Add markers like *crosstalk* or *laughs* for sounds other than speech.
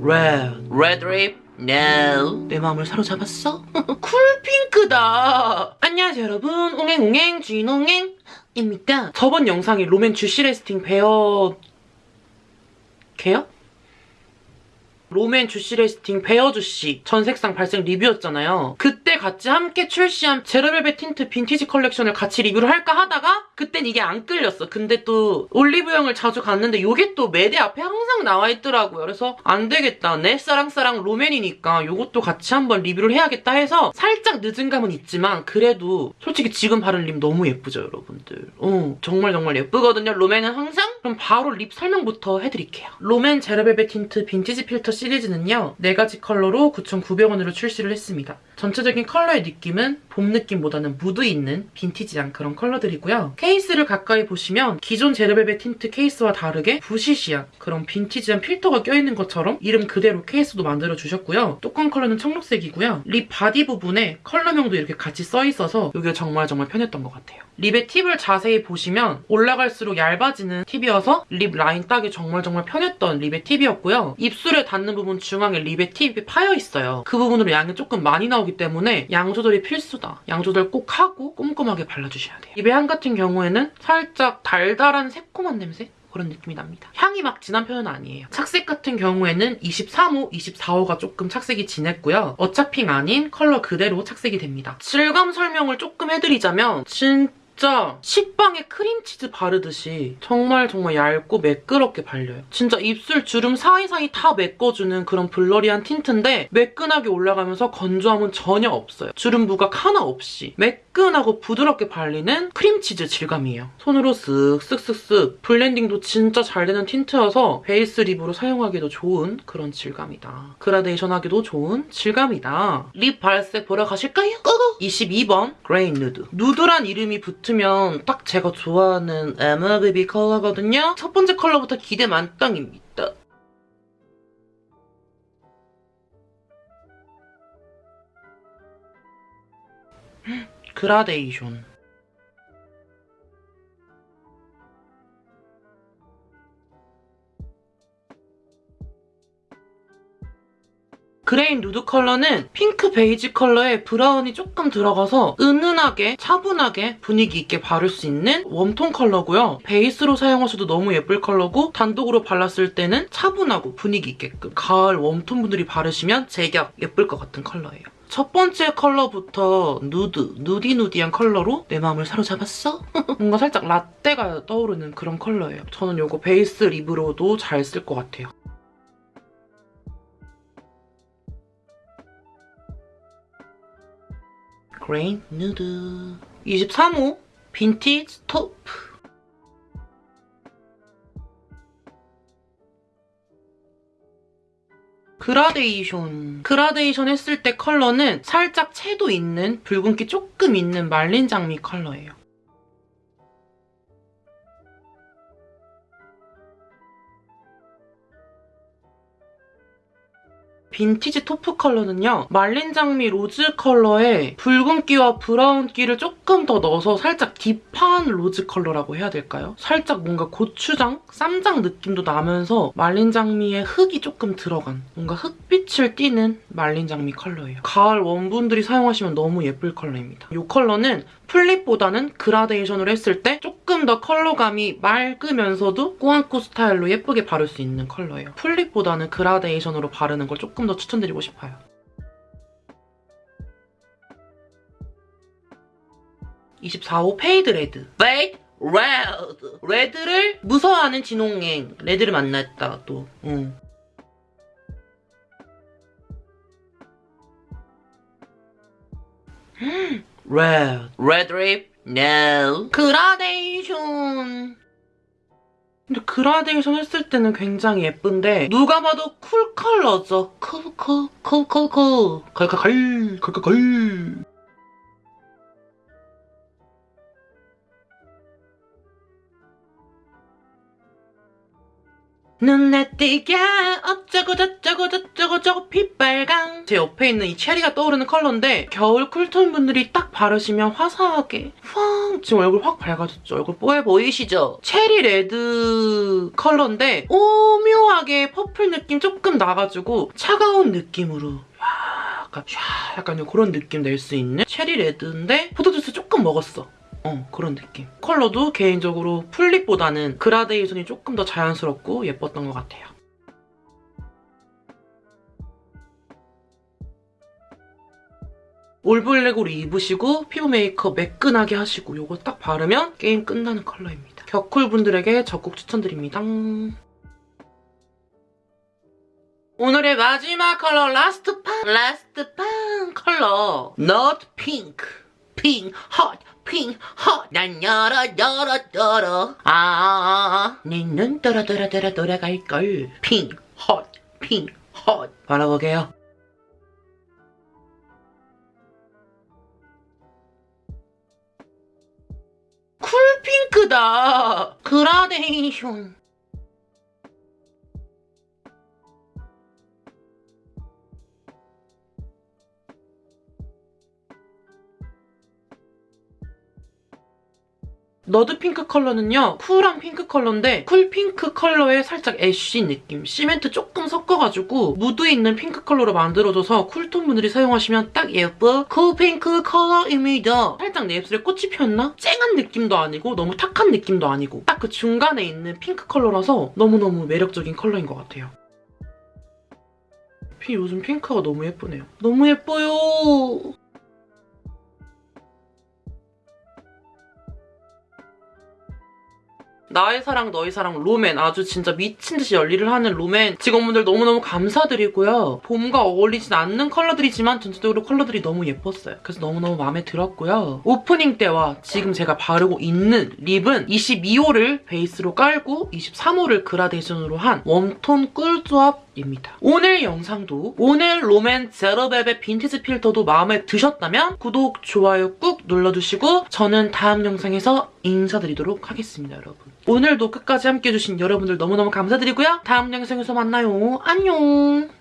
Red. Red lip? No. 내 마음을 사로잡았어? *laughs* cool pink다. 안녕하세요 여러분. 옹행옹행 주인옹행입니다. 저번 영상이 롬앤 주시 레스팅 베어... 개요? 롬앤 주시 레스팅 베어 주시 전색상 발색 리뷰였잖아요. 그때 같이 함께 출시한 제로벨벳 틴트 빈티지 컬렉션을 같이 리뷰를 할까 하다가 그땐 이게 안 끌렸어. 근데 또 올리브영을 자주 갔는데 이게 또 매대 앞에 항상 나와 있더라고요. 그래서 안 되겠다. 내 사랑사랑 롬앤이니까 이것도 같이 한번 리뷰를 해야겠다 해서 살짝 늦은 감은 있지만 그래도 솔직히 지금 바른 lip 너무 예쁘죠, 여러분들. 어, 정말 정말 예쁘거든요. 롬앤은 항상? 그럼 바로 lip 설명부터 해드릴게요. 롬앤 제로벨벳 틴트 빈티지 필터 시리즈는요. 4가지 컬러로 9,900원으로 출시를 했습니다. 전체적인 컬러의 느낌은 봄 느낌보다는 무드 있는 빈티지한 그런 컬러들이고요. 케이스를 가까이 보시면 기존 제로벨벳 틴트 케이스와 다르게 부시시한 그런 빈티지한 필터가 껴있는 것처럼 이름 그대로 케이스도 만들어주셨고요. 뚜껑 컬러는 청록색이고요. lip body 부분에 컬러명도 이렇게 같이 써있어서 이게 정말 정말 편했던 것 같아요. lip의 팁을 자세히 보시면 올라갈수록 얇아지는 팁이어서 lip 라인 따기 정말 정말 편했던 lip의 팁이었고요. 입술에 닿는 부분 중앙에 lip의 팁이 파여있어요. 그 부분으로 양이 조금 많이 나오기 때문에 양 조절이 필수다. 양 조절 꼭 하고 꼼꼼하게 발라주셔야 돼요. lip의 향 같은 경우에는 살짝 달달한 새콤한 냄새? 그런 느낌이 납니다. 향이 막 진한 편은 아니에요. 착색 같은 경우에는 23호, 24호가 조금 착색이 진했고요. 어차핑 아닌 컬러 그대로 착색이 됩니다. 질감 설명을 조금 해드리자면 진 진짜 식빵에 크림치즈 바르듯이 정말 정말 얇고 매끄럽게 발려요. 진짜 입술 주름 사이사이 다 메꿔주는 그런 blurry한 틴트인데 매끈하게 올라가면서 건조함은 전혀 없어요. 주름 부각 하나 없이 매끈하고 부드럽게 발리는 크림치즈 질감이에요. 손으로 쓱 쓱쓱쓱 블렌딩도 진짜 잘 되는 틴트여서 베이스 lip으로 사용하기도 좋은 그런 질감이다. 그라데이션 하기도 좋은 질감이다. lip 발색 보러 가실까요? Go go! 22번 그레인 누드. 누드란 이름이 붙으면 딱 제가 좋아하는 MLBB 컬러거든요. 첫 번째 컬러부터 기대 만땅입니다. 그라데이션 그레인 누드 컬러는 핑크 베이지 컬러에 브라운이 조금 들어가서 은은하게 차분하게 분위기 있게 바를 수 있는 warm tone 컬러고요. 베이스로 사용하셔도 너무 예쁠 컬러고 단독으로 발랐을 때는 차분하고 분위기 있게끔 가을 warm tone 분들이 바르시면 제격 예쁠 것 같은 컬러예요. 첫 번째 컬러부터 누드, nudy nudy한 컬러로 내 마음을 사로잡았어? *laughs* 뭔가 살짝 라떼가 떠오르는 그런 컬러예요. 저는 이거 베이스 lip으로도 잘 쓸 것 같아요. 그레인 누드 23호 빈티지 토프 그라데이션 그라데이션 했을 때 컬러는 살짝 채도 있는 붉은기 조금 있는 말린 장미 컬러예요. 빈티지 taupe 컬러는요. 말린 장미 rose 컬러에 붉은기와 브라운기를 조금 더 넣어서 살짝 deep한 rose 컬러라고 해야 될까요? 살짝 뭔가 고추장, 쌈장 느낌도 나면서 말린 장미에 흙이 조금 들어간 뭔가 흑빛을 띠는 말린 장미 컬러예요. 가을 warm분들이 사용하시면 너무 예쁠 컬러입니다. 이 컬러는 full lip보다는 그라데이션으로 했을 때 조금 더 컬러감이 맑으면서도 꾸안꾸 스타일로 예쁘게 바를 수 있는 컬러예요. full lip보다는 그라데이션으로 바르는 걸 조금 더 추천드리고 싶어요. (24호) 페이드 레드 페이드 레드 레드를 무서워하는 진홍행 레드를 만났다 또 응. Red. Red lip? No. 그라데이션. 근데 그라데이션 했을 때는 굉장히 예쁜데 누가 봐도 쿨 컬러죠. 쿨쿨 쿨쿨쿨 걸걸걸 걸걸걸 눈에 띄게 어쩌고 저쩌고 저쩌고 저쩌고 빛빨강 제 옆에 있는 이 체리가 떠오르는 컬러인데 겨울 cool tone 분들이 딱 바르시면 화사하게 팡 지금 얼굴 확 밝아졌죠? 얼굴 뽀해 보이시죠? 체리 red 컬러인데 오묘하게 purple 느낌 조금 나가지고 차가운 느낌으로 약간 샤 약간 그런 느낌 낼 수 있는 체리 red인데 포도주스 조금 먹었어. 어 그런 느낌. 컬러도 개인적으로 full lip보다는 그라데이션이 조금 더 자연스럽고 예뻤던 것 같아요. 올블랙으로 입으시고 피부 메이크업 매끈하게 하시고 이거 딱 바르면 게임 끝나는 컬러입니다. 격쿨 분들에게 적극 추천드립니다. 오늘의 마지막 컬러 라스트 판 라스트 판 컬러 not pink pink hot pink hot 난 열어 열어 열어. 아내눈 돌아 돌아 돌아 돌아갈걸. pink hot pink hot 발라볼게요. cool핑크다. 그라데이션 너드 핑크 컬러는요 cool한 핑크 컬러인데 cool 핑크 컬러에 살짝 ash 느낌 시멘트 조금 섞어가지고 무드 있는 핑크 컬러로 만들어줘서 cool tone 분들이 사용하시면 딱 예뻐. cool 핑크 컬러입니다. 살짝 내 입술에 꽃이 피었나? 쨍한 느낌도 아니고 너무 탁한 느낌도 아니고 딱 그 중간에 있는 핑크 컬러라서 너무너무 매력적인 컬러인 것 같아요. 피 요즘 핑크가 너무 예쁘네요. 너무 예뻐요 나의 사랑 너의 사랑 롬앤 아주 진짜 미친 듯이 열일을 하는 롬앤 직원분들 너무너무 감사드리고요. 봄과 어울리진 않는 컬러들이지만 전체적으로 컬러들이 너무 예뻤어요. 그래서 너무너무 마음에 들었고요. 오프닝 때와 지금 제가 바르고 있는 lip은 22호를 베이스로 깔고 23호를 그라데이션으로 한 warm tone 꿀조합 입니다. 오늘 영상도 오늘 롬앤 제로벨벳 빈티지 필터도 마음에 드셨다면 구독, 좋아요 꾹 눌러주시고 저는 다음 영상에서 인사드리도록 하겠습니다, 여러분. 오늘도 끝까지 함께해주신 여러분들 너무너무 감사드리고요. 다음 영상에서 만나요. 안녕!